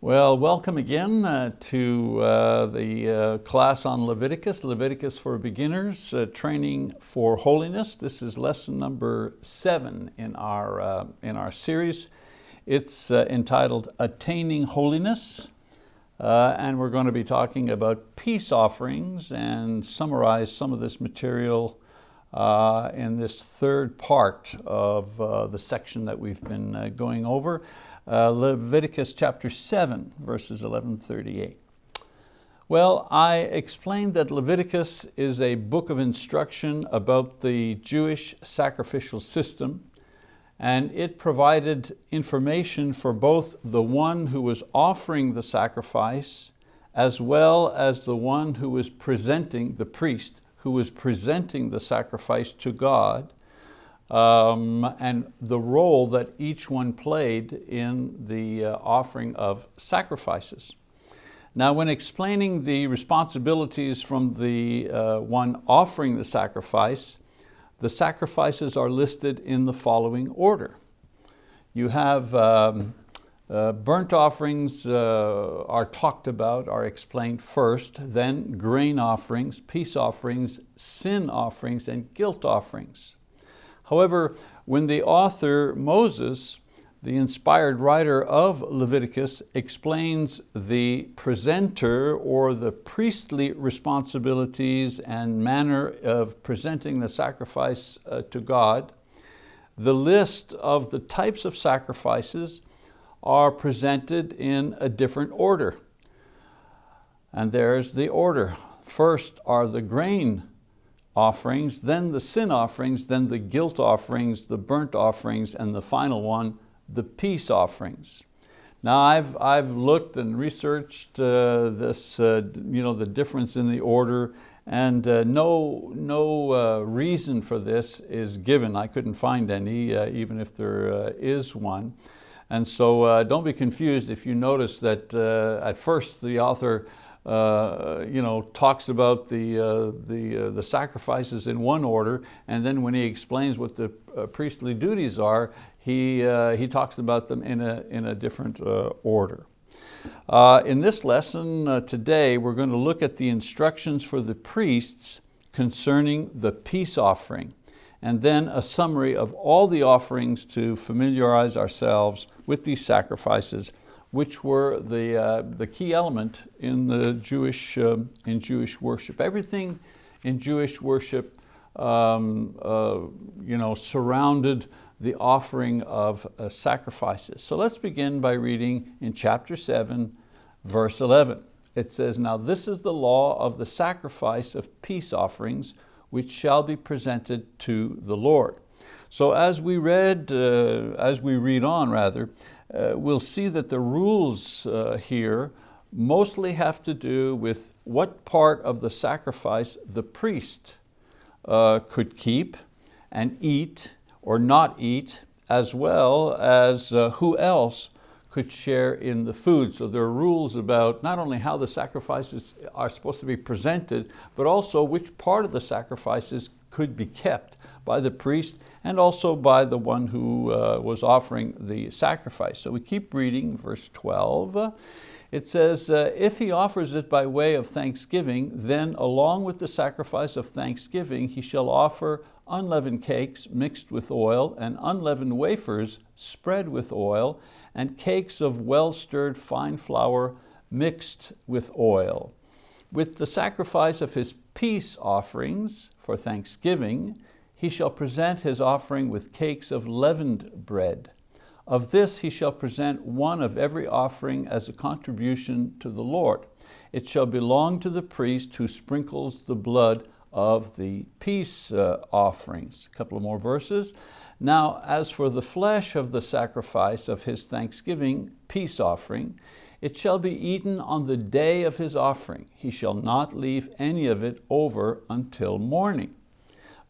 Well, welcome again uh, to uh, the uh, class on Leviticus, Leviticus for Beginners, uh, Training for Holiness. This is lesson number seven in our, uh, in our series. It's uh, entitled Attaining Holiness, and we're going to be talking about peace offerings and summarize some of this material in this third part of the section that we've been going over. Uh, Leviticus chapter 7, verses 11 38. Well, I explained that Leviticus is a book of instruction about the Jewish sacrificial system, and it provided information for both the one who was offering the sacrifice as well as the one who was presenting, the priest, who was presenting the sacrifice to God, um, and the role that each one played in the uh, offering of sacrifices. Now when explaining the responsibilities from the uh, one offering the sacrifice, the sacrifices are listed in the following order. You have um, uh, burnt offerings uh, are talked about, are explained first, then grain offerings, peace offerings, sin offerings, and guilt offerings. However, when the author Moses, the inspired writer of Leviticus, explains the presenter or the priestly responsibilities and manner of presenting the sacrifice uh, to God, the list of the types of sacrifices are presented in a different order. And there's the order. First are the grain offerings, then the sin offerings, then the guilt offerings, the burnt offerings, and the final one, the peace offerings. Now I've, I've looked and researched uh, this, uh, you know, the difference in the order and uh, no, no uh, reason for this is given. I couldn't find any, uh, even if there uh, is one. And so don't be confused if you notice that at first the author uh, you know, talks about the, uh, the, uh, the sacrifices in one order, and then when he explains what the uh, priestly duties are, he, uh, he talks about them in a, in a different order. in this lesson today, we're going to look at the instructions for the priests concerning the peace offering, and then a summary of all the offerings to familiarize ourselves with these sacrifices which were the, uh, the key element in the Jewish, uh, in Jewish worship. Everything in Jewish worship um, uh, you know, surrounded the offering of uh, sacrifices. So let's begin by reading in chapter 7, verse 11. It says, Now this is the law of the sacrifice of peace offerings, which shall be presented to the Lord. So as we read, uh, as we read on rather, uh, we'll see that the rules uh, here mostly have to do with what part of the sacrifice the priest uh, could keep and eat or not eat, as well as uh, who else could share in the food. So there are rules about not only how the sacrifices are supposed to be presented, but also which part of the sacrifices could be kept by the priest and also by the one who uh, was offering the sacrifice. So we keep reading verse 12. It says, uh, if he offers it by way of thanksgiving, then along with the sacrifice of thanksgiving, he shall offer unleavened cakes mixed with oil and unleavened wafers spread with oil and cakes of well-stirred fine flour mixed with oil. With the sacrifice of his peace offerings for thanksgiving, he shall present his offering with cakes of leavened bread. Of this he shall present one of every offering as a contribution to the Lord. It shall belong to the priest who sprinkles the blood of the peace uh, offerings. A couple of more verses. Now, as for the flesh of the sacrifice of his thanksgiving peace offering, it shall be eaten on the day of his offering. He shall not leave any of it over until morning.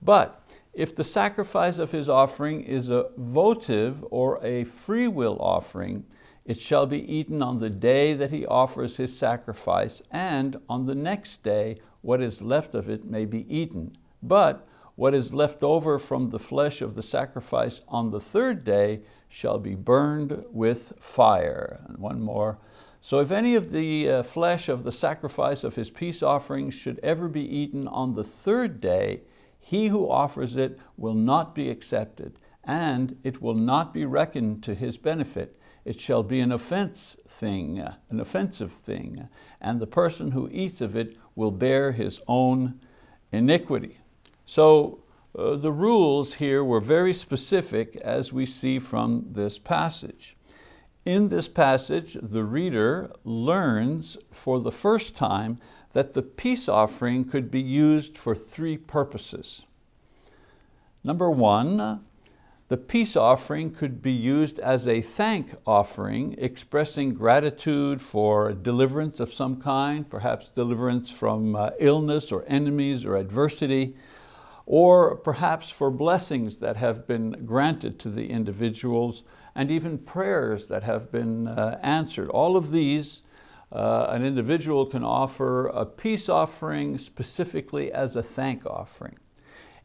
But if the sacrifice of his offering is a votive or a free will offering, it shall be eaten on the day that he offers his sacrifice, and on the next day what is left of it may be eaten. But what is left over from the flesh of the sacrifice on the third day shall be burned with fire. And one more, So if any of the uh, flesh of the sacrifice of his peace offering should ever be eaten on the third day, he who offers it will not be accepted, and it will not be reckoned to his benefit. It shall be an offense thing, an offensive thing, and the person who eats of it will bear his own iniquity. So uh, the rules here were very specific as we see from this passage. In this passage, the reader learns for the first time that the peace offering could be used for three purposes. Number one, the peace offering could be used as a thank offering, expressing gratitude for deliverance of some kind, perhaps deliverance from uh, illness or enemies or adversity, or perhaps for blessings that have been granted to the individuals and even prayers that have been uh, answered. All of these, uh, an individual can offer a peace offering specifically as a thank offering.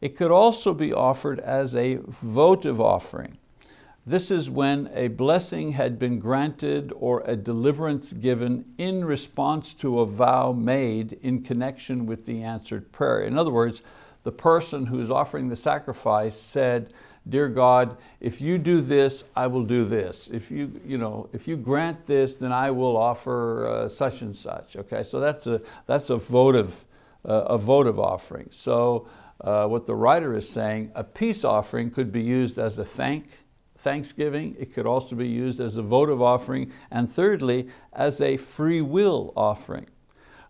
It could also be offered as a votive offering. This is when a blessing had been granted or a deliverance given in response to a vow made in connection with the answered prayer. In other words, the person who's offering the sacrifice said, dear God, if you do this, I will do this. If you, you, know, if you grant this, then I will offer uh, such and such. Okay, so that's a, that's a, votive, uh, a votive offering. So uh, what the writer is saying, a peace offering could be used as a thank, thanksgiving. It could also be used as a votive offering. And thirdly, as a free will offering.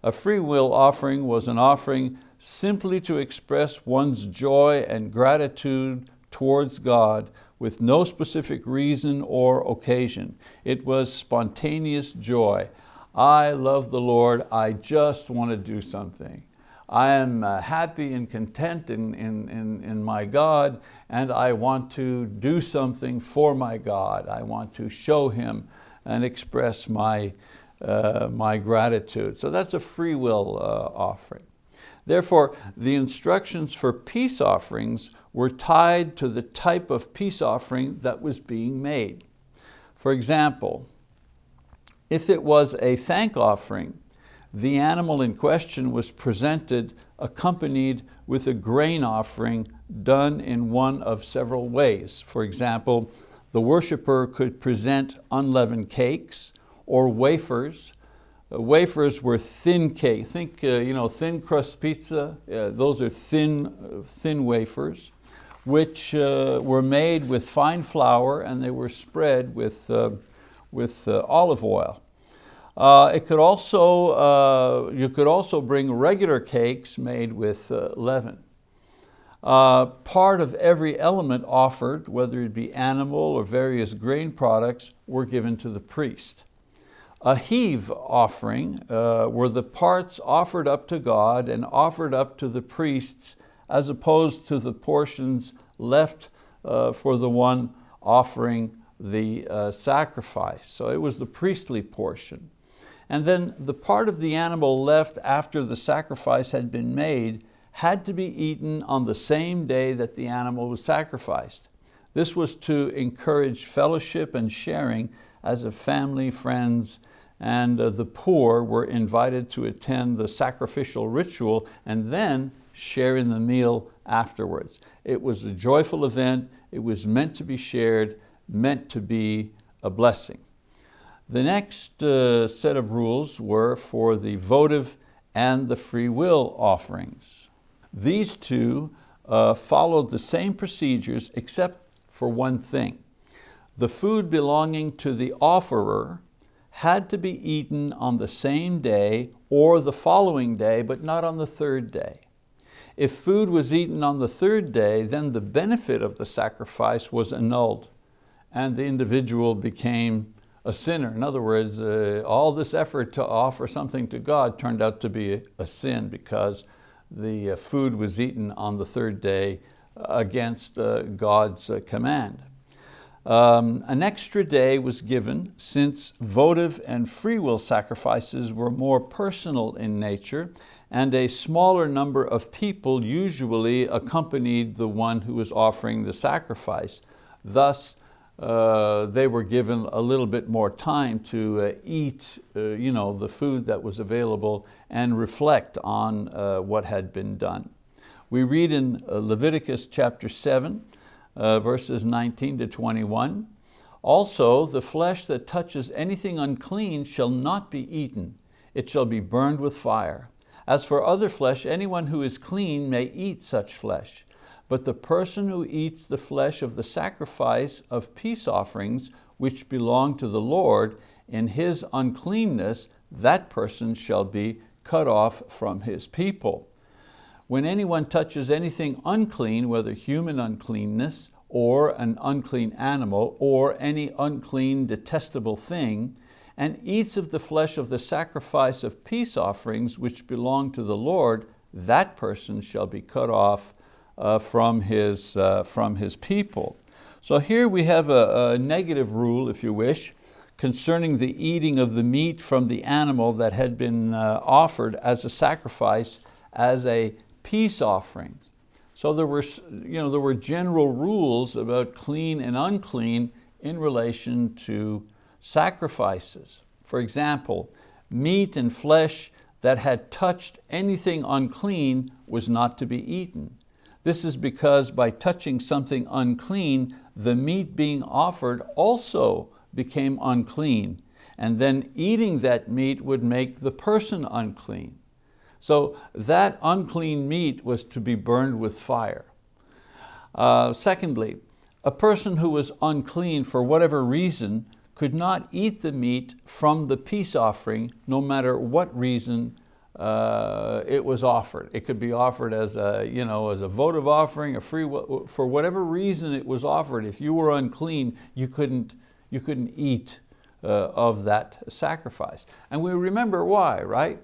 A free will offering was an offering simply to express one's joy and gratitude towards God with no specific reason or occasion. It was spontaneous joy. I love the Lord, I just want to do something. I am uh, happy and content in, in, in, in my God and I want to do something for my God. I want to show Him and express my, uh, my gratitude. So that's a free will uh, offering. Therefore, the instructions for peace offerings were tied to the type of peace offering that was being made. For example, if it was a thank offering, the animal in question was presented accompanied with a grain offering done in one of several ways. For example, the worshiper could present unleavened cakes or wafers uh, wafers were thin cake. Think uh, you know, thin crust pizza, uh, those are thin, uh, thin wafers, which uh, were made with fine flour and they were spread with, uh, with olive oil. it could also, you could also bring regular cakes made with leaven. part of every element offered, whether it be animal or various grain products, were given to the priest. A heave offering uh, were the parts offered up to God and offered up to the priests as opposed to the portions left uh, for the one offering the uh, sacrifice. So it was the priestly portion. And then the part of the animal left after the sacrifice had been made had to be eaten on the same day that the animal was sacrificed. This was to encourage fellowship and sharing as a family, friends, and uh, the poor were invited to attend the sacrificial ritual and then share in the meal afterwards. It was a joyful event, it was meant to be shared, meant to be a blessing. The next uh, set of rules were for the votive and the free will offerings. These two uh, followed the same procedures except for one thing. The food belonging to the offerer had to be eaten on the same day or the following day, but not on the third day. If food was eaten on the third day, then the benefit of the sacrifice was annulled and the individual became a sinner. In other words, uh, all this effort to offer something to God turned out to be a, sin because the uh, food was eaten on the third day against uh, God's uh, command. Um, an extra day was given since votive and free will sacrifices were more personal in nature and a smaller number of people usually accompanied the one who was offering the sacrifice. Thus, uh, they were given a little bit more time to uh, eat uh, you know, the food that was available and reflect on uh, what had been done. We read in uh, Leviticus chapter 7, uh, verses 19 to 21, also the flesh that touches anything unclean shall not be eaten, it shall be burned with fire. As for other flesh, anyone who is clean may eat such flesh. But the person who eats the flesh of the sacrifice of peace offerings, which belong to the Lord, in his uncleanness, that person shall be cut off from his people. When anyone touches anything unclean, whether human uncleanness, or an unclean animal, or any unclean detestable thing, and eats of the flesh of the sacrifice of peace offerings which belong to the Lord, that person shall be cut off uh, from, his, uh, from his people. So here we have a, a negative rule, if you wish, concerning the eating of the meat from the animal that had been uh, offered as a sacrifice, as a peace offering. So there were, you know, there were general rules about clean and unclean in relation to sacrifices. For example, meat and flesh that had touched anything unclean was not to be eaten. This is because by touching something unclean, the meat being offered also became unclean, and then eating that meat would make the person unclean. So that unclean meat was to be burned with fire. Uh, secondly, a person who was unclean for whatever reason could not eat the meat from the peace offering no matter what reason uh, it was offered. It could be offered as a, you know, as a votive offering, a free, for whatever reason it was offered. If you were unclean, you couldn't, you couldn't eat uh, of that sacrifice. And we remember why, right?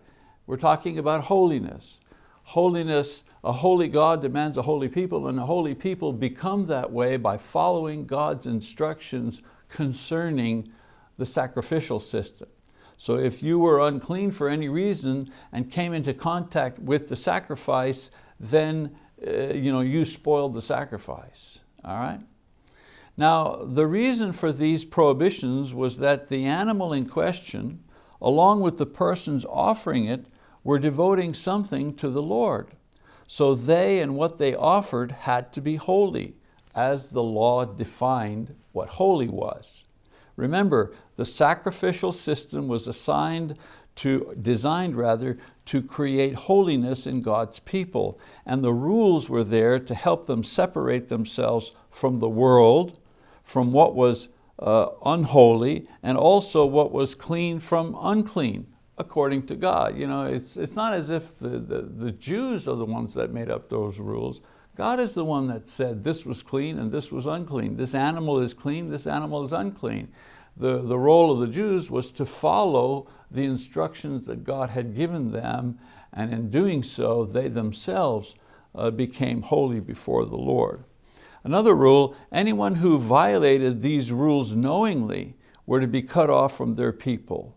We're talking about holiness. Holiness, a holy God demands a holy people and a holy people become that way by following God's instructions concerning the sacrificial system. So if you were unclean for any reason and came into contact with the sacrifice, then uh, you, know, you spoiled the sacrifice, all right? Now, the reason for these prohibitions was that the animal in question, along with the persons offering it, were devoting something to the Lord. So they and what they offered had to be holy, as the law defined what holy was. Remember, the sacrificial system was assigned to, designed rather, to create holiness in God's people. And the rules were there to help them separate themselves from the world, from what was uh, unholy, and also what was clean from unclean, according to God. You know, it's, it's not as if the, the, the Jews are the ones that made up those rules. God is the one that said this was clean and this was unclean. This animal is clean, this animal is unclean the, the role of the Jews was to follow the instructions that God had given them, and in doing so, they themselves uh, became holy before the Lord. Another rule, anyone who violated these rules knowingly were to be cut off from their people.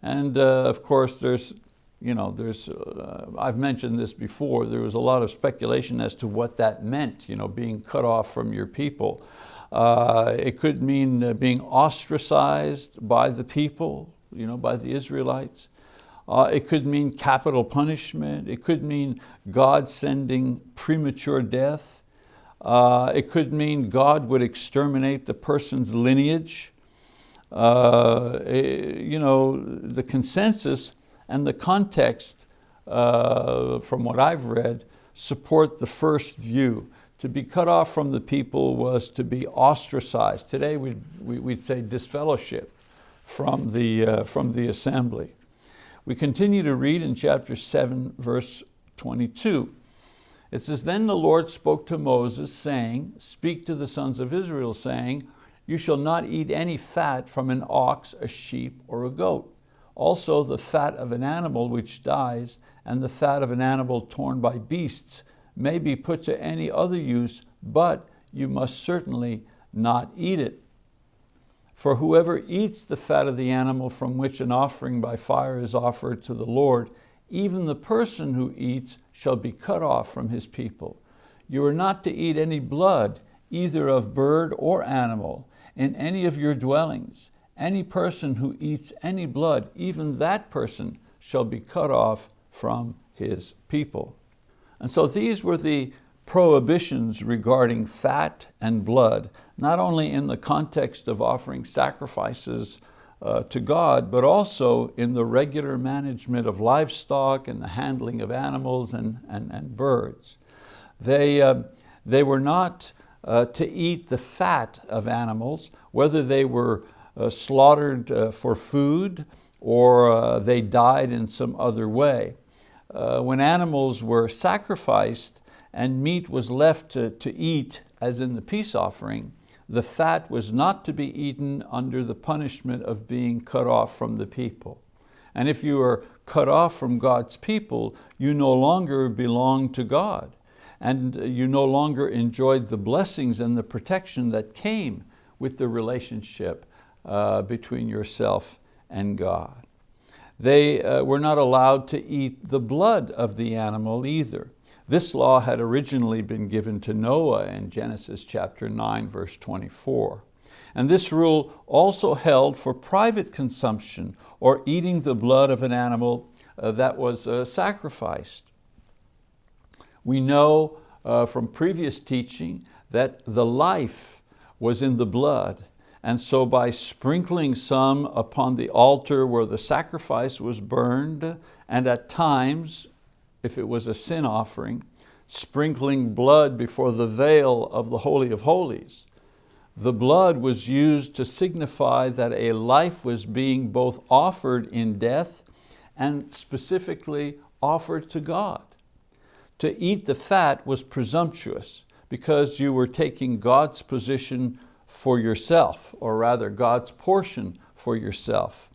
And uh, of course, there's, you know, there's, uh, I've mentioned this before, there was a lot of speculation as to what that meant, you know, being cut off from your people. Uh, it could mean uh, being ostracized by the people, you know, by the Israelites. Uh, it could mean capital punishment. It could mean God sending premature death. Uh, it could mean God would exterminate the person's lineage. Uh, you know, the consensus and the context uh, from what I've read support the first view. To be cut off from the people was to be ostracized. Today we'd, we'd say disfellowship from the, uh, from the assembly. We continue to read in chapter 7, verse 22. It says, Then the Lord spoke to Moses, saying, Speak to the sons of Israel, saying, You shall not eat any fat from an ox, a sheep, or a goat. Also the fat of an animal which dies, and the fat of an animal torn by beasts, may be put to any other use, but you must certainly not eat it. For whoever eats the fat of the animal from which an offering by fire is offered to the Lord, even the person who eats shall be cut off from his people. You are not to eat any blood, either of bird or animal. in any of your dwellings. Any person who eats any blood, even that person shall be cut off from his people. And so these were the prohibitions regarding fat and blood, not only in the context of offering sacrifices uh, to God, but also in the regular management of livestock and the handling of animals and, and, and birds. They, uh, they were not uh, to eat the fat of animals, whether they were slaughtered uh, for food or uh, they died in some other way. when animals were sacrificed and meat was left to, to eat, as in the peace offering, the fat was not to be eaten under the punishment of being cut off from the people. And if you are cut off from God's people, you no longer belong to God. And you no longer enjoyed the blessings and the protection that came with the relationship uh, between yourself and God. They uh, were not allowed to eat the blood of the animal either. This law had originally been given to Noah in Genesis chapter 9, verse 24. And this rule also held for private consumption or eating the blood of an animal uh, that was uh, sacrificed. We know uh, from previous teaching that the life was in the blood and so by sprinkling some upon the altar where the sacrifice was burned and at times if it was a sin offering, sprinkling blood before the veil of the Holy of Holies. The blood was used to signify that a life was being both offered in death and specifically offered to God. To eat the fat was presumptuous because you were taking God's position for yourself, or rather God's portion for yourself.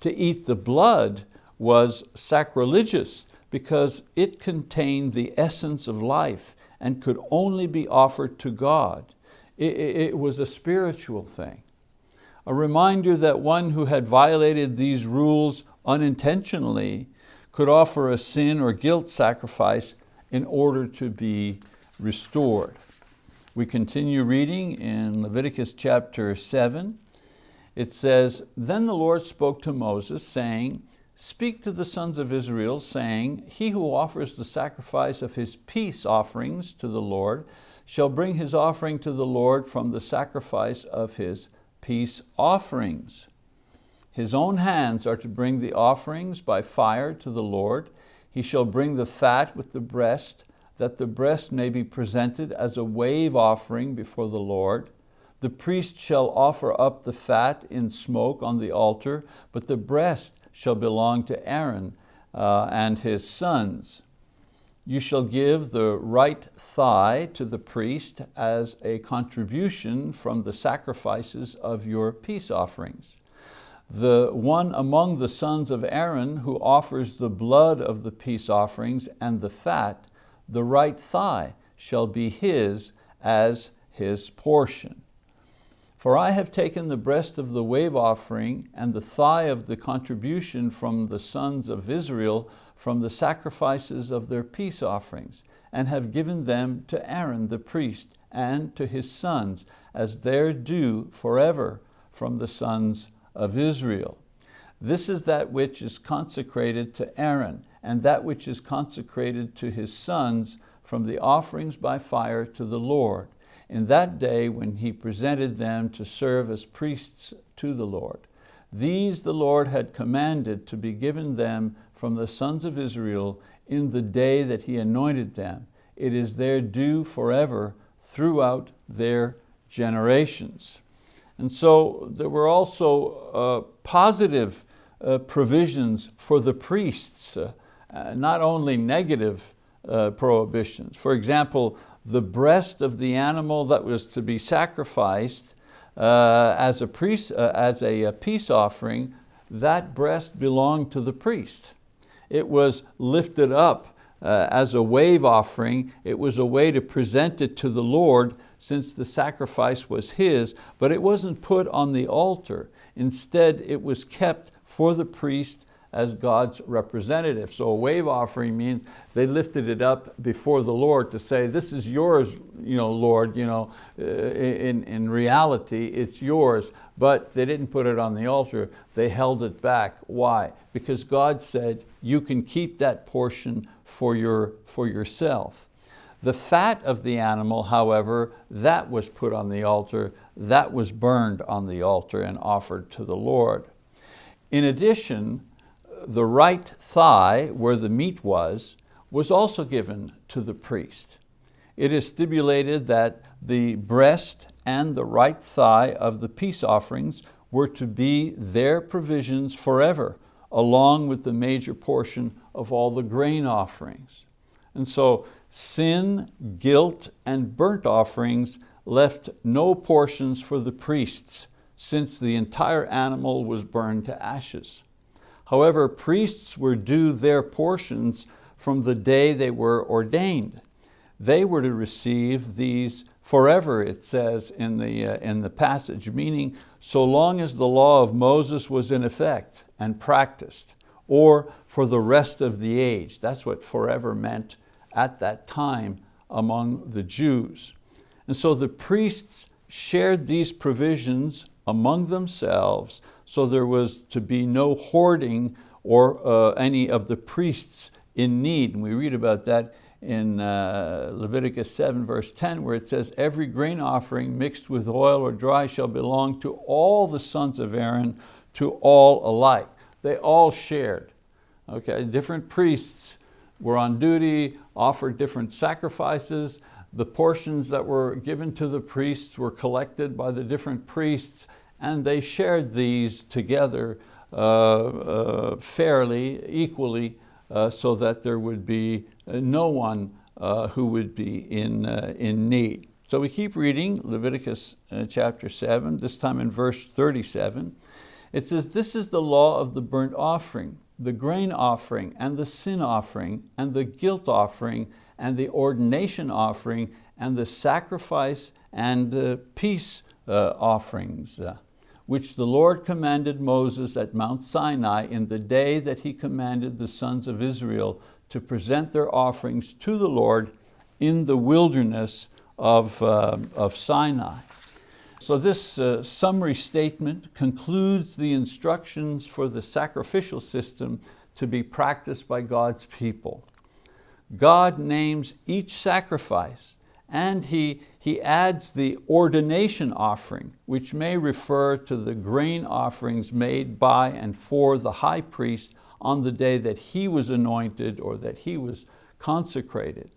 To eat the blood was sacrilegious because it contained the essence of life and could only be offered to God. It, it, was a spiritual thing. A reminder that one who had violated these rules unintentionally could offer a sin or guilt sacrifice in order to be restored. We continue reading in Leviticus chapter 7. It says, Then the Lord spoke to Moses, saying, Speak to the sons of Israel, saying, He who offers the sacrifice of his peace offerings to the Lord shall bring his offering to the Lord from the sacrifice of his peace offerings. His own hands are to bring the offerings by fire to the Lord. He shall bring the fat with the breast, that the breast may be presented as a wave offering before the Lord. The priest shall offer up the fat in smoke on the altar, but the breast shall belong to Aaron uh, and his sons. You shall give the right thigh to the priest as a contribution from the sacrifices of your peace offerings. The one among the sons of Aaron who offers the blood of the peace offerings and the fat, the right thigh shall be his as his portion. For I have taken the breast of the wave offering and the thigh of the contribution from the sons of Israel from the sacrifices of their peace offerings, and have given them to Aaron the priest and to his sons as their due forever from the sons of Israel. This is that which is consecrated to Aaron, and that which is consecrated to his sons from the offerings by fire to the Lord in that day when he presented them to serve as priests to the Lord. These the Lord had commanded to be given them from the sons of Israel in the day that he anointed them. It is their due forever throughout their generations. And so there were also uh, positive uh, provisions for the priests, uh, not only negative uh, prohibitions. For example, the breast of the animal that was to be sacrificed uh, as, a priest, uh, as a, a peace offering, that breast belonged to the priest. It was lifted up uh, as a wave offering. It was a way to present it to the Lord since the sacrifice was his, but it wasn't put on the altar. Instead, it was kept for the priest as God's representative. So a wave offering means they lifted it up before the Lord to say, this is yours, you know, Lord, you know, uh, in, in reality it's yours, but they didn't put it on the altar, they held it back. Why? Because God said, you can keep that portion for, your, for yourself. The fat of the animal, however, that was put on the altar, that was burned on the altar and offered to the Lord. In addition, the right thigh, where the meat was, was also given to the priest. It is stipulated that the breast and the right thigh of the peace offerings were to be their provisions forever, along with the major portion of all the grain offerings. And so sin, guilt, and burnt offerings left no portions for the priests, since the entire animal was burned to ashes. However, priests were due their portions from the day they were ordained. They were to receive these forever, it says in the, uh, in the passage, meaning so long as the law of Moses was in effect and practiced, or for the rest of the age. That's what forever meant at that time among the Jews. And so the priests shared these provisions among themselves so there was to be no hoarding or uh, any of the priests in need. And we read about that in uh, Leviticus 7 verse 10 where it says, every grain offering mixed with oil or dry shall belong to all the sons of Aaron, to all alike. They all shared. Okay, different priests were on duty, offered different sacrifices. The portions that were given to the priests were collected by the different priests and they shared these together uh, uh, fairly, equally, uh, so that there would be no one who would be in, in need. So we keep reading Leviticus chapter 7, this time in verse 37. It says, this is the law of the burnt offering, the grain offering, and the sin offering, and the guilt offering, and the ordination offering, and the sacrifice and uh, peace uh, offerings. Uh, which the Lord commanded Moses at Mount Sinai in the day that he commanded the sons of Israel to present their offerings to the Lord in the wilderness of, uh, of Sinai. So this uh, summary statement concludes the instructions for the sacrificial system to be practiced by God's people. God names each sacrifice and he, he adds the ordination offering, which may refer to the grain offerings made by and for the high priest on the day that he was anointed or that he was consecrated.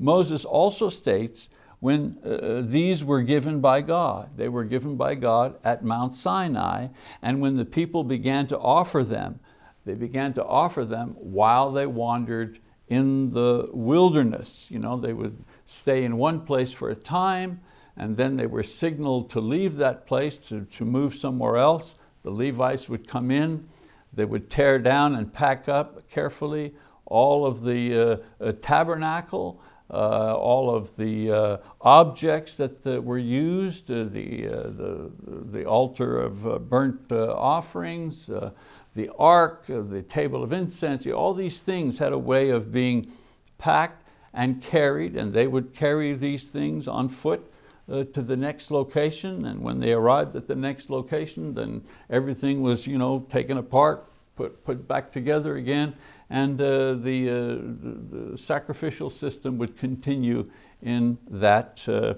Moses also states when uh, these were given by God. They were given by God at Mount Sinai, and when the people began to offer them, they began to offer them while they wandered in the wilderness. You know, they would stay in one place for a time, and then they were signaled to leave that place, to, to move somewhere else. The Levites would come in, they would tear down and pack up carefully all of the uh, uh, tabernacle, uh, all of the uh, objects that uh, were used, uh, the, the, the altar of burnt offerings, the ark, the table of incense, all these things had a way of being packed and carried, and they would carry these things on foot uh, to the next location, and when they arrived at the next location, then everything was you know, taken apart, put, put back together again, and uh, the, uh, the, sacrificial system would continue in that uh,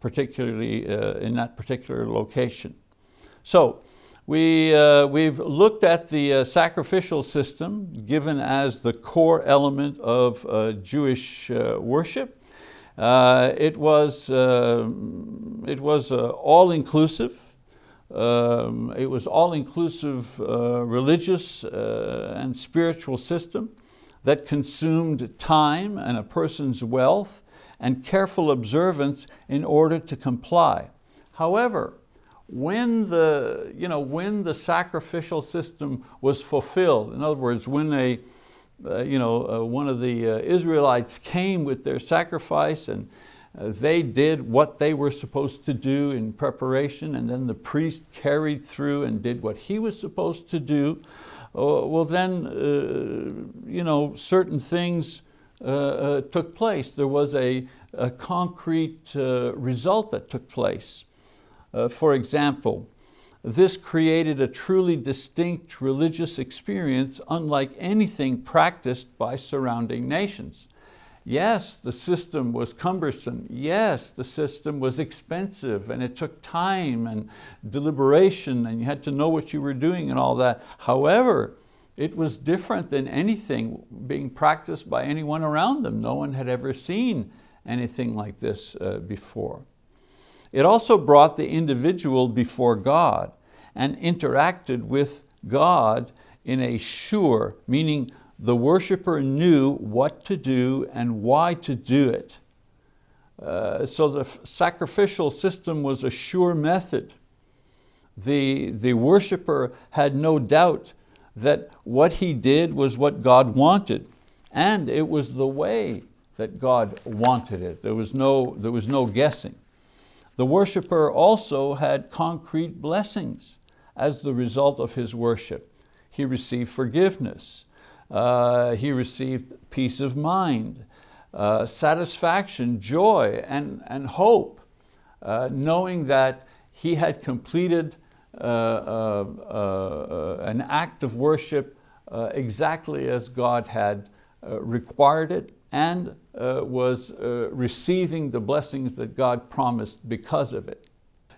particularly uh, in that particular location. So we, uh, we've looked at the uh, sacrificial system given as the core element of uh, Jewish uh, worship. Uh, it was, uh, it was all-inclusive. Um, it was all-inclusive religious and spiritual system that consumed time and a person's wealth and careful observance in order to comply. However, when the, you know, when the sacrificial system was fulfilled, in other words, when a, uh, you know, uh, one of the uh, Israelites came with their sacrifice and uh, they did what they were supposed to do in preparation and then the priest carried through and did what he was supposed to do, uh, well then, uh, you know, certain things took place. There was a, a concrete result that took place. For example, this created a truly distinct religious experience unlike anything practiced by surrounding nations. Yes, the system was cumbersome. Yes, the system was expensive and it took time and deliberation and you had to know what you were doing and all that. However, it was different than anything being practiced by anyone around them. No one had ever seen anything like this uh, before. It also brought the individual before God and interacted with God in a sure, meaning the worshiper knew what to do and why to do it. Uh, so the sacrificial system was a sure method. The, the worshiper had no doubt that what he did was what God wanted and it was the way that God wanted it. There was no, there was no guessing. The worshiper also had concrete blessings as the result of his worship. He received forgiveness. Uh, he received peace of mind, uh, satisfaction, joy, and, and hope, uh, knowing that he had completed uh, uh, uh, an act of worship exactly as God had required it and was receiving the blessings that God promised because of it.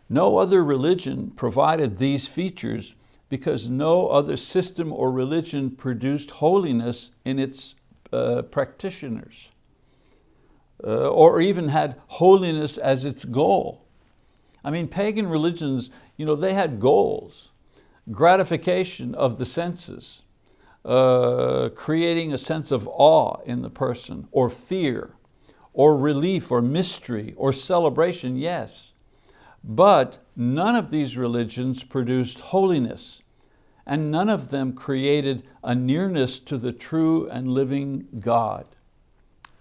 No other religion provided these features because no other system or religion produced holiness in its uh, practitioners uh, or even had holiness as its goal. I mean, pagan religions, you know, they had goals, gratification of the senses, uh, creating a sense of awe in the person, or fear, or relief, or mystery, or celebration, yes. But none of these religions produced holiness and none of them created a nearness to the true and living God.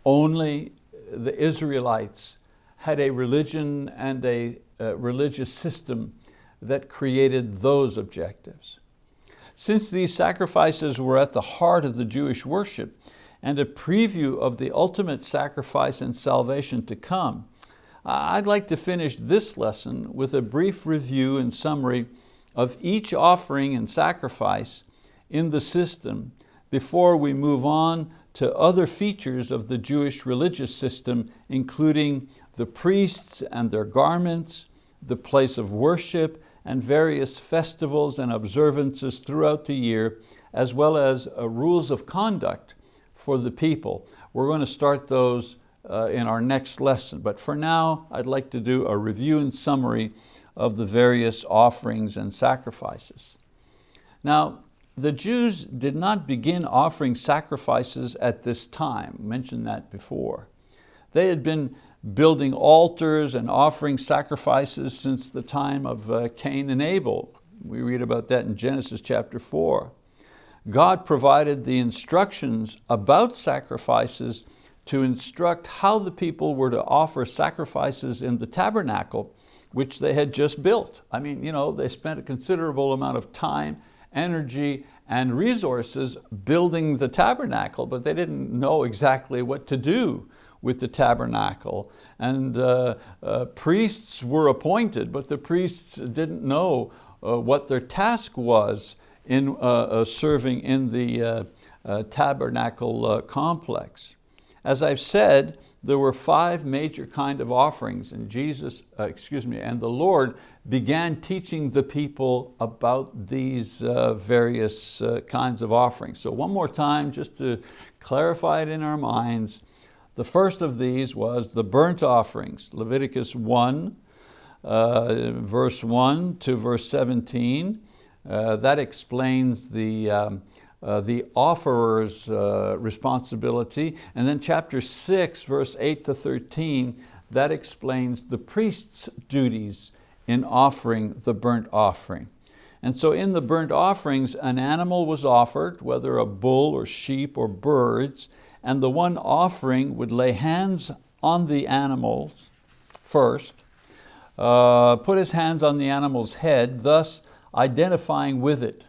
Only the Israelites had a religion and a, a religious system that created those objectives. Since these sacrifices were at the heart of the Jewish worship and a preview of the ultimate sacrifice and salvation to come, I'd like to finish this lesson with a brief review and summary of each offering and sacrifice in the system before we move on to other features of the Jewish religious system, including the priests and their garments, the place of worship, and various festivals and observances throughout the year, as well as uh, rules of conduct for the people. We're going to start those uh, in our next lesson. But for now, I'd like to do a review and summary of the various offerings and sacrifices. Now, the Jews did not begin offering sacrifices at this time, I mentioned that before. They had been building altars and offering sacrifices since the time of uh, Cain and Abel. We read about that in Genesis chapter four. God provided the instructions about sacrifices to instruct how the people were to offer sacrifices in the tabernacle, which they had just built. I mean, you know, they spent a considerable amount of time, energy, and resources building the tabernacle, but they didn't know exactly what to do with the tabernacle. And uh, uh, priests were appointed, but the priests didn't know uh, what their task was in uh, uh, serving in the uh, tabernacle complex. As I've said, there were five major kind of offerings and Jesus, uh, excuse me, and the Lord began teaching the people about these uh, various uh, kinds of offerings. So one more time, just to clarify it in our minds, the first of these was the burnt offerings, Leviticus 1, uh, verse 1 to verse 17. Uh, that explains the um, uh, the offerer's uh, responsibility. And then chapter six, verse eight to 13, that explains the priest's duties in offering the burnt offering. And so in the burnt offerings, an animal was offered, whether a bull or sheep or birds, and the one offering would lay hands on the animals first, uh, put his hands on the animal's head, thus identifying with it.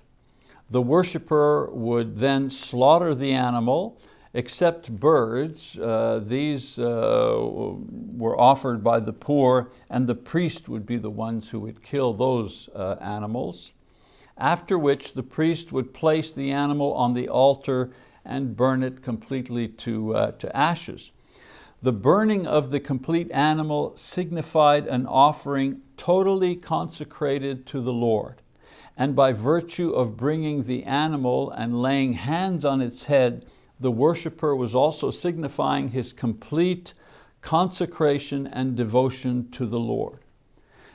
The worshiper would then slaughter the animal, except birds. Uh, these uh, were offered by the poor and the priest would be the ones who would kill those uh, animals. After which the priest would place the animal on the altar and burn it completely to, uh, to ashes. The burning of the complete animal signified an offering totally consecrated to the Lord. And by virtue of bringing the animal and laying hands on its head, the worshiper was also signifying his complete consecration and devotion to the Lord.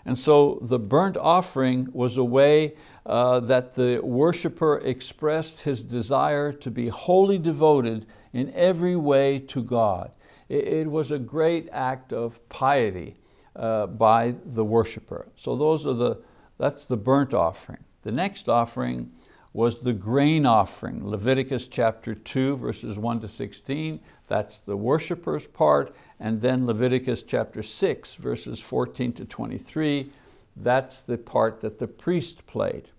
And so the burnt offering was a way uh, that the worshiper expressed his desire to be wholly devoted in every way to God. It, it was a great act of piety uh, by the worshiper. So those are the, that's the burnt offering. The next offering was the grain offering, Leviticus chapter 2, verses 1 to 16. That's the worshiper's part. And then Leviticus chapter 6, verses 14 to 23. That's the part that the priest played.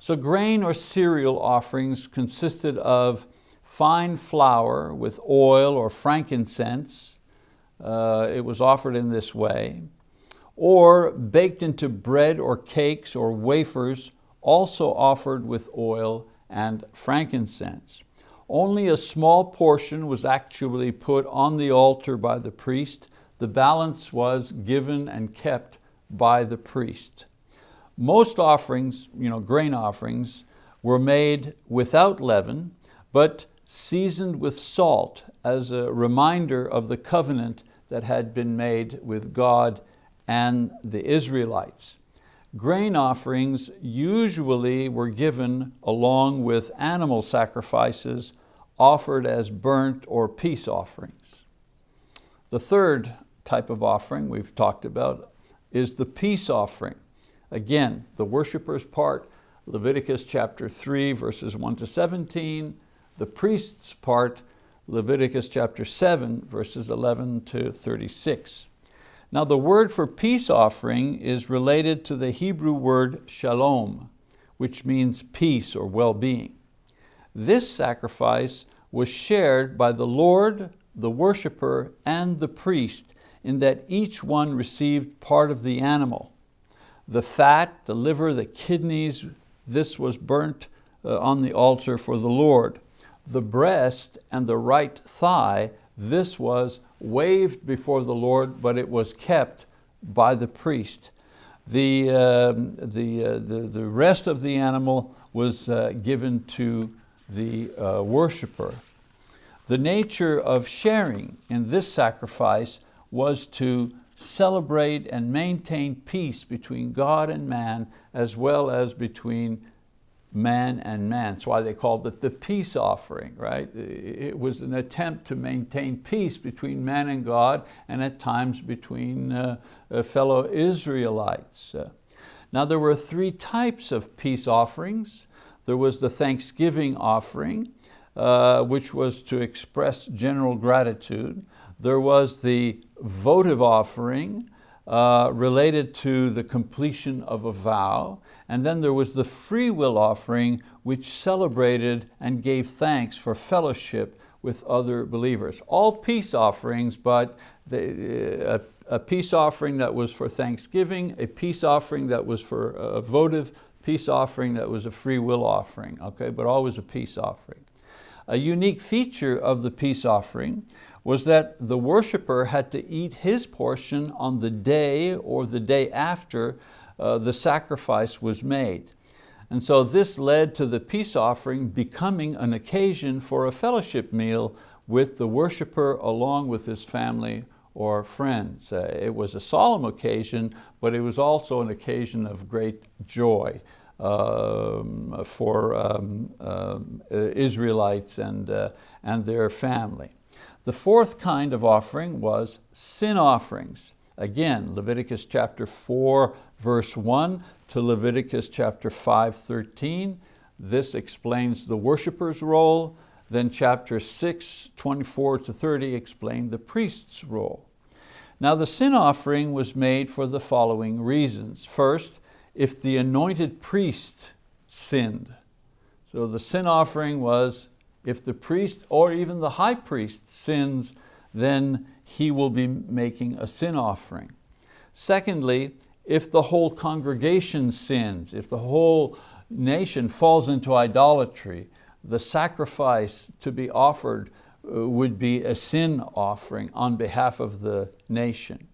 So grain or cereal offerings consisted of fine flour with oil or frankincense. Uh, it was offered in this way. Or baked into bread or cakes or wafers also offered with oil and frankincense. Only a small portion was actually put on the altar by the priest. The balance was given and kept by the priest. Most offerings, you know, grain offerings, were made without leaven, but seasoned with salt as a reminder of the covenant that had been made with God and the Israelites. Grain offerings usually were given along with animal sacrifices offered as burnt or peace offerings. The third type of offering we've talked about is the peace offering. Again, the worshiper's part, Leviticus chapter 3, verses 1 to 17. The priest's part, Leviticus chapter 7, verses 11 to 36. Now the word for peace offering is related to the Hebrew word shalom, which means peace or well-being. This sacrifice was shared by the Lord, the worshiper, and the priest in that each one received part of the animal. The fat, the liver, the kidneys, this was burnt uh, on the altar for the Lord. The breast and the right thigh, this was waved before the Lord, but it was kept by the priest. The, uh, the, uh, the, the rest of the animal was uh, given to the uh, worshiper. The nature of sharing in this sacrifice was to celebrate and maintain peace between God and man as well as between man and man. That's why they called it the peace offering, right? It was an attempt to maintain peace between man and God and at times between uh, uh, fellow Israelites. Uh, now there were three types of peace offerings. There was the thanksgiving offering, which was to express general gratitude. There was the votive offering, related to the completion of a vow. And then there was the free will offering, which celebrated and gave thanks for fellowship with other believers. All peace offerings, but uh, a, peace offering that was for thanksgiving, a peace offering that was for a votive peace offering that was a free will offering, okay, but always a peace offering. A unique feature of the peace offering was that the worshiper had to eat his portion on the day or the day after uh, the sacrifice was made. And so this led to the peace offering becoming an occasion for a fellowship meal with the worshiper along with his family or friends. Uh, it was a solemn occasion, but it was also an occasion of great joy um, for um, uh, Israelites and, uh, and their family. The fourth kind of offering was sin offerings. Again, Leviticus chapter 4, verse 1 to Leviticus chapter 5, 13. This explains the worshiper's role. Then chapter 6, 24 to 30 explain the priest's role. Now the sin offering was made for the following reasons. First, if the anointed priest sinned. So So the sin offering was if the priest or even the high priest sins, then he will be making a sin offering. Secondly, if the whole congregation sins, if the whole nation falls into idolatry, the sacrifice to be offered uh, would be a sin offering on behalf of the nation.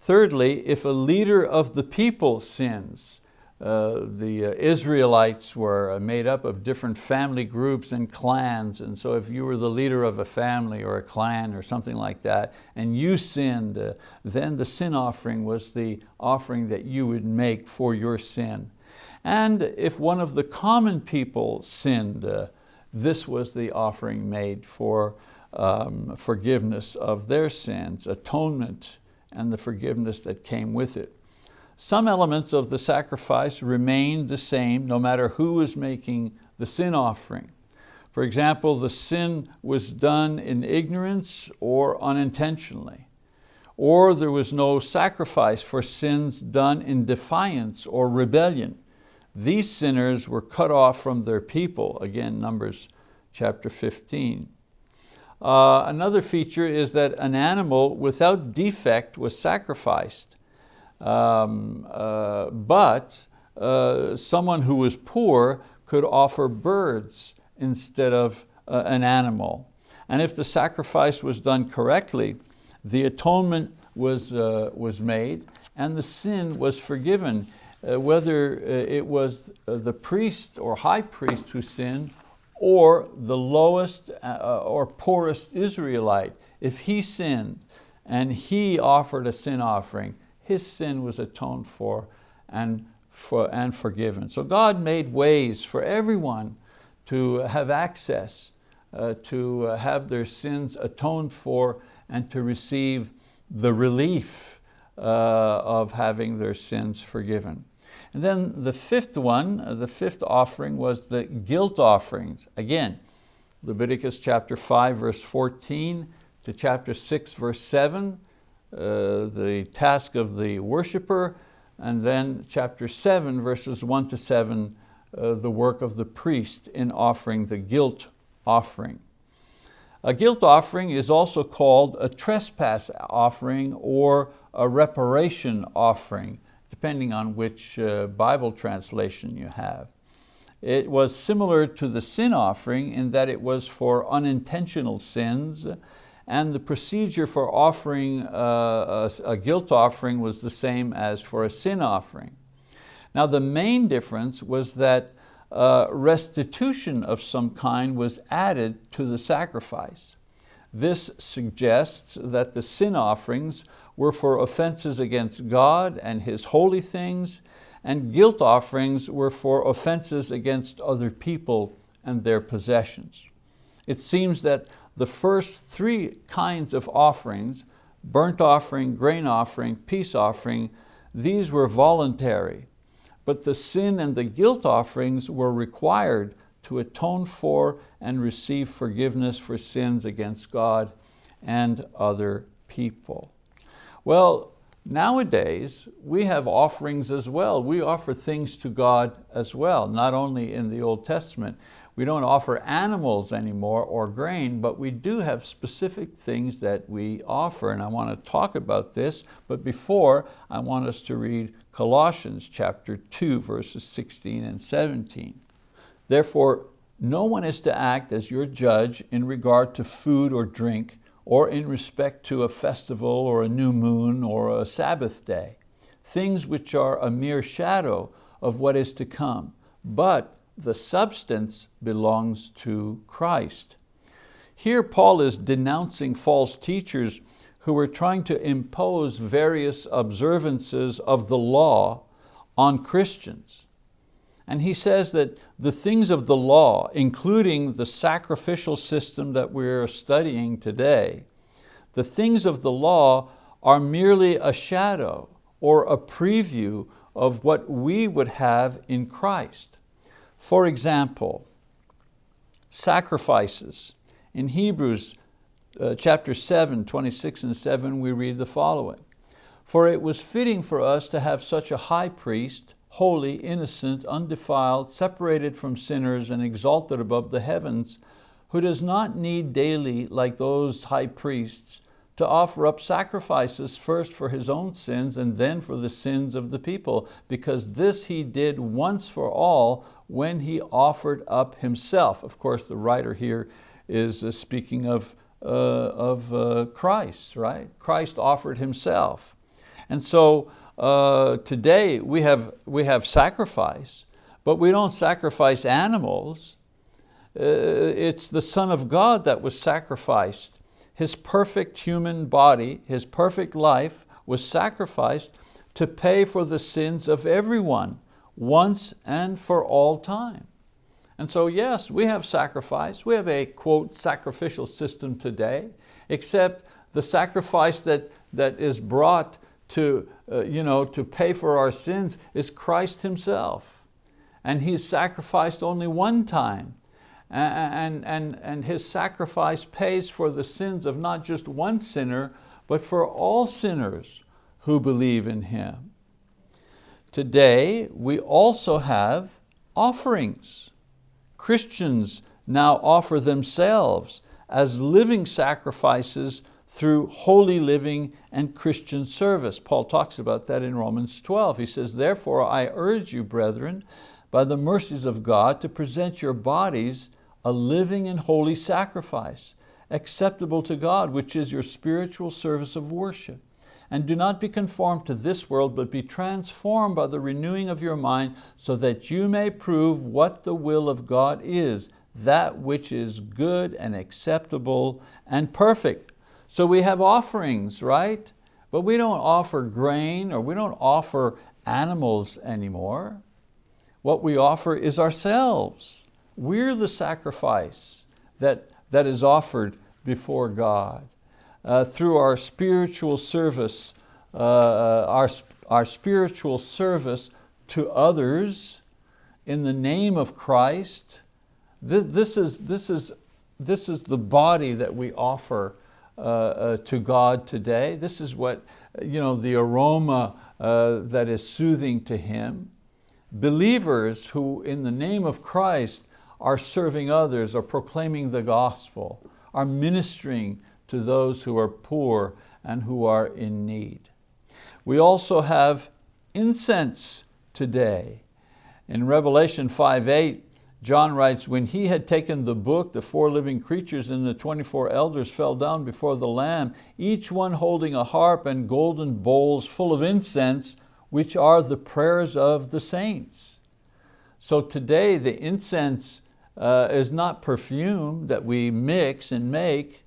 Thirdly, if a leader of the people sins, uh, the uh, Israelites were uh, made up of different family groups and clans, and so if you were the leader of a family or a clan or something like that, and you sinned, uh, then the sin offering was the offering that you would make for your sin. And if one of the common people sinned, uh, this was the offering made for um, forgiveness of their sins, atonement, and the forgiveness that came with it. Some elements of the sacrifice remained the same no matter who was making the sin offering. For example, the sin was done in ignorance or unintentionally. Or there was no sacrifice for sins done in defiance or rebellion. These sinners were cut off from their people, again, Numbers chapter 15. Uh, another feature is that an animal without defect was sacrificed. Um, uh, but uh, someone who was poor could offer birds instead of uh, an animal. And if the sacrifice was done correctly, the atonement was, uh, was made and the sin was forgiven. Uh, whether uh, it was the priest or high priest who sinned or the lowest or poorest Israelite, if he sinned and he offered a sin offering, his sin was atoned for and, for, and forgiven. So God made ways for everyone to have access, uh, to have their sins atoned for and to receive the relief uh, of having their sins forgiven. And then the fifth one, the fifth offering was the guilt offerings. Again, Leviticus chapter 5 verse 14 to chapter 6 verse 7, uh, the task of the worshiper, and then chapter seven, verses one to seven, uh, the work of the priest in offering the guilt offering. A guilt offering is also called a trespass offering or a reparation offering, depending on which uh, Bible translation you have. It was similar to the sin offering in that it was for unintentional sins and the procedure for offering uh, a, a, guilt offering was the same as for a sin offering. Now the main difference was that uh, restitution of some kind was added to the sacrifice. This suggests that the sin offerings were for offenses against God and His holy things, and guilt offerings were for offenses against other people and their possessions. It seems that the first three kinds of offerings, burnt offering, grain offering, peace offering, these were voluntary. But the sin and the guilt offerings were required to atone for and receive forgiveness for sins against God and other people. Well, nowadays we have offerings as well. We offer things to God as well, not only in the Old Testament. We don't offer animals anymore or grain, but we do have specific things that we offer, and I want to talk about this, but before, I want us to read Colossians chapter 2, verses 16 and 17. Therefore, no one is to act as your judge in regard to food or drink, or in respect to a festival or a new moon or a Sabbath day, things which are a mere shadow of what is to come, but the substance belongs to Christ. Here Paul is denouncing false teachers who were trying to impose various observances of the law on Christians. And he says that the things of the law, including the sacrificial system that we're studying today, the things of the law are merely a shadow or a preview of what we would have in Christ. For example, sacrifices. In Hebrews uh, chapter 7, 26 and 7, we read the following. For it was fitting for us to have such a high priest holy, innocent, undefiled, separated from sinners and exalted above the heavens, who does not need daily, like those high priests, to offer up sacrifices first for his own sins and then for the sins of the people, because this he did once for all when he offered up himself. Of course, the writer here is uh, speaking of, uh, of uh, Christ, right? Christ offered himself. And so uh, today we have, we have sacrifice, but we don't sacrifice animals. Uh, it's the Son of God that was sacrificed his perfect human body, his perfect life was sacrificed to pay for the sins of everyone once and for all time. And so yes, we have sacrifice. We have a, quote, sacrificial system today, except the sacrifice that, that is brought to, uh, you know, to pay for our sins is Christ Himself. And He's sacrificed only one time and, and, and his sacrifice pays for the sins of not just one sinner, but for all sinners who believe in him. Today, we also have offerings. Christians now offer themselves as living sacrifices through holy living and Christian service. Paul talks about that in Romans 12. He says, therefore I urge you, brethren, by the mercies of God, to present your bodies a living and holy sacrifice, acceptable to God, which is your spiritual service of worship. And do not be conformed to this world, but be transformed by the renewing of your mind, so that you may prove what the will of God is, that which is good and acceptable and perfect. So we have offerings, right? But we don't offer grain or we don't offer animals anymore. What we offer is ourselves. We're the sacrifice that, that is offered before God. Uh, through our spiritual service, uh, uh, our, our spiritual service to others in the name of Christ, th this, is, this, is, this is the body that we offer uh, uh, to God today. This is what, you know, the aroma that is soothing to Him. Believers who in the name of Christ are serving others, are proclaiming the gospel, are ministering to those who are poor and who are in need. We also have incense today. In Revelation 5.8, John writes, when he had taken the book, the four living creatures and the 24 elders fell down before the Lamb, each one holding a harp and golden bowls full of incense, which are the prayers of the saints. So today the incense uh, is not perfume that we mix and make.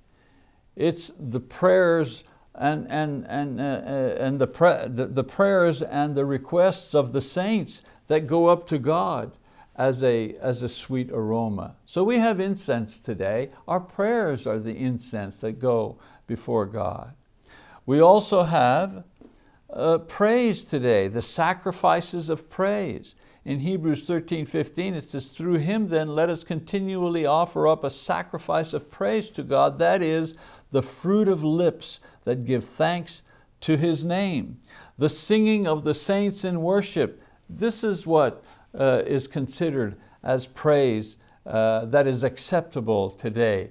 It's the prayers and, and, and, uh, uh, and the, the, the prayers and the requests of the saints that go up to God as a, as a sweet aroma. So we have incense today. Our prayers are the incense that go before God. We also have uh, praise today, the sacrifices of praise. In Hebrews 13, 15, it says, through him then let us continually offer up a sacrifice of praise to God, that is the fruit of lips that give thanks to his name. The singing of the saints in worship, this is what uh, is considered as praise uh, that is acceptable today.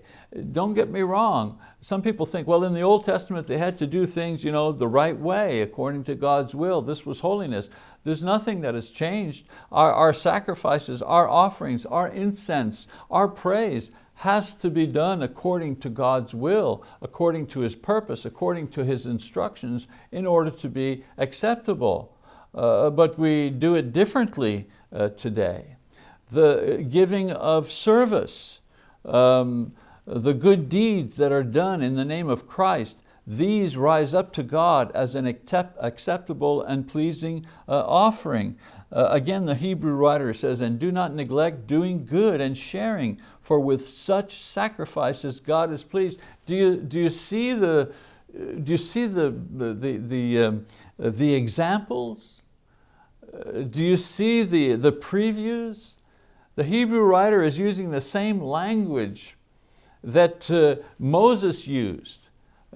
Don't get me wrong, some people think, well, in the Old Testament they had to do things you know, the right way, according to God's will. This was holiness. There's nothing that has changed. Our, our sacrifices, our offerings, our incense, our praise has to be done according to God's will, according to His purpose, according to His instructions in order to be acceptable. Uh, but we do it differently uh, today. The giving of service, um, the good deeds that are done in the name of Christ, these rise up to God as an acceptable and pleasing uh, offering. Uh, again, the Hebrew writer says, and do not neglect doing good and sharing, for with such sacrifices God is pleased. Do you, do you see the, do you see the, the, the, um, the examples? Uh, do you see the, the previews? The Hebrew writer is using the same language that uh, Moses used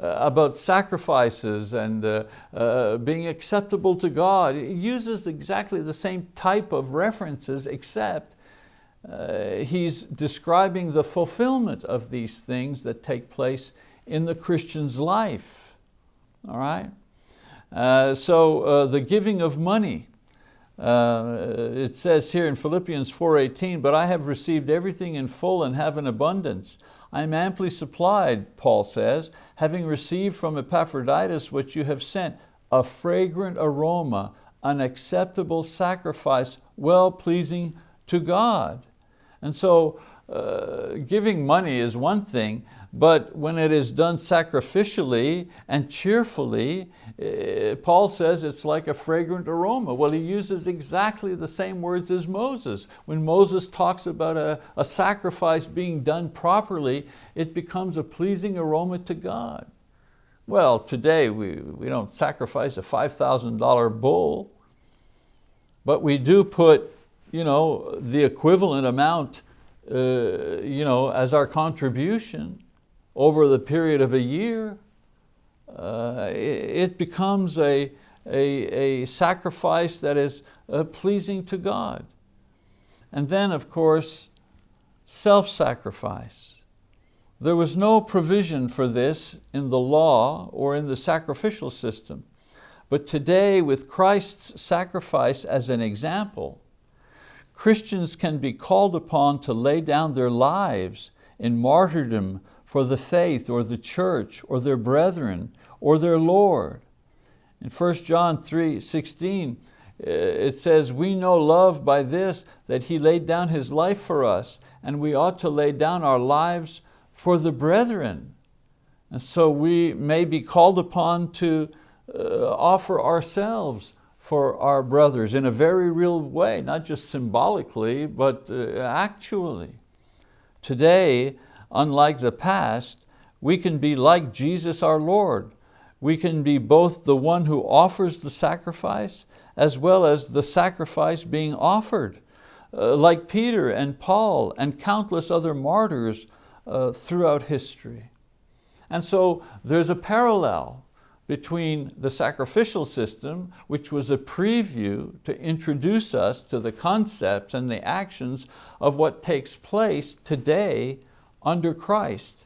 about sacrifices and uh, uh, being acceptable to God. He uses exactly the same type of references except uh, he's describing the fulfillment of these things that take place in the Christian's life. All right? Uh, so uh, the giving of money, uh, it says here in Philippians 4.18, but I have received everything in full and have an abundance. I am amply supplied, Paul says, having received from Epaphroditus what you have sent, a fragrant aroma, an acceptable sacrifice, well-pleasing to God. And so uh, giving money is one thing, but when it is done sacrificially and cheerfully, uh, Paul says it's like a fragrant aroma. Well, he uses exactly the same words as Moses. When Moses talks about a, a sacrifice being done properly, it becomes a pleasing aroma to God. Well, today we, we don't sacrifice a $5,000 bull, but we do put you know, the equivalent amount uh, you know, as our contribution over the period of a year, uh, it, becomes a, a, a, sacrifice that is uh, pleasing to God. And then, of course, self-sacrifice. There was no provision for this in the law or in the sacrificial system. But today, with Christ's sacrifice as an example, Christians can be called upon to lay down their lives in martyrdom for the faith or the church or their brethren or their Lord. In 1 John 3, 16, uh, it says, we know love by this, that He laid down His life for us, and we ought to lay down our lives for the brethren. And so we may be called upon to uh, offer ourselves for our brothers in a very real way, not just symbolically, but uh, actually. Today, unlike the past, we can be like Jesus our Lord. We can be both the one who offers the sacrifice as well as the sacrifice being offered, uh, like Peter and Paul and countless other martyrs uh, throughout history. And so there's a parallel between the sacrificial system, which was a preview to introduce us to the concepts and the actions of what takes place today under Christ.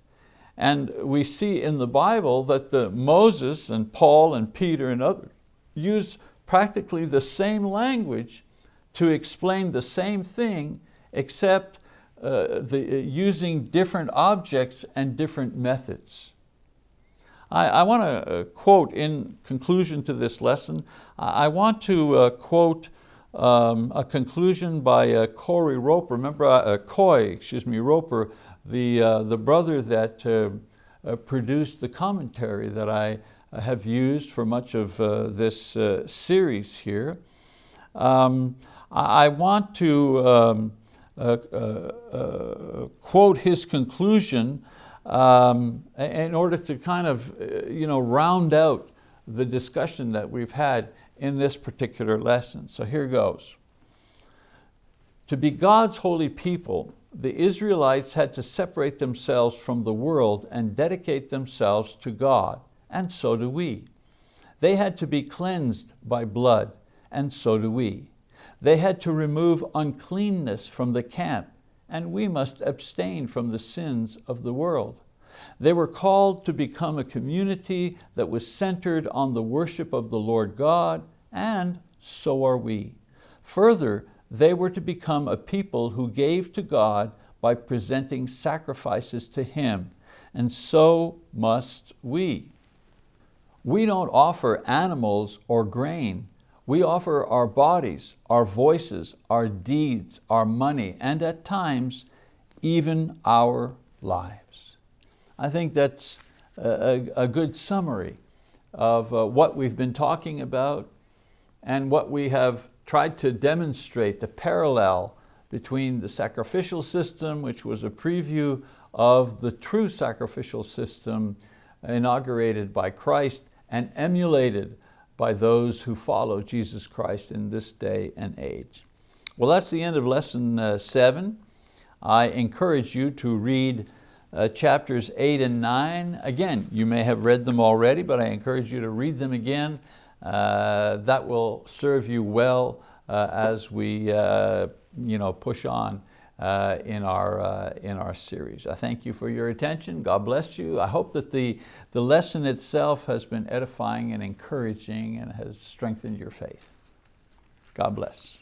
And we see in the Bible that the Moses and Paul and Peter and others use practically the same language to explain the same thing except uh, the, uh, using different objects and different methods. I, I want to uh, quote in conclusion to this lesson, I want to uh, quote um, a conclusion by uh, Corey Roper, remember uh, Coy, excuse me, Roper, the, uh, the brother that uh, produced the commentary that I have used for much of this series here. Um, I want to um, quote his conclusion um, in order to kind of uh, you know, round out the discussion that we've had in this particular lesson. So here goes. To be God's holy people, the Israelites had to separate themselves from the world and dedicate themselves to God, and so do we. They had to be cleansed by blood, and so do we. They had to remove uncleanness from the camp and we must abstain from the sins of the world. They were called to become a community that was centered on the worship of the Lord God, and so are we. Further, they were to become a people who gave to God by presenting sacrifices to Him, and so must we. We don't offer animals or grain, we offer our bodies, our voices, our deeds, our money, and at times, even our lives. I think that's a, a good summary of uh, what we've been talking about and what we have tried to demonstrate, the parallel between the sacrificial system, which was a preview of the true sacrificial system inaugurated by Christ and emulated by those who follow Jesus Christ in this day and age. Well, that's the end of lesson uh, seven. I encourage you to read uh, chapters 8 and 9. Again, you may have read them already, but I encourage you to read them again. Uh, that will serve you well uh, as we uh, you know, push on uh, in, our, uh, in our series. I thank you for your attention. God bless you. I hope that the, the lesson itself has been edifying and encouraging and has strengthened your faith. God bless.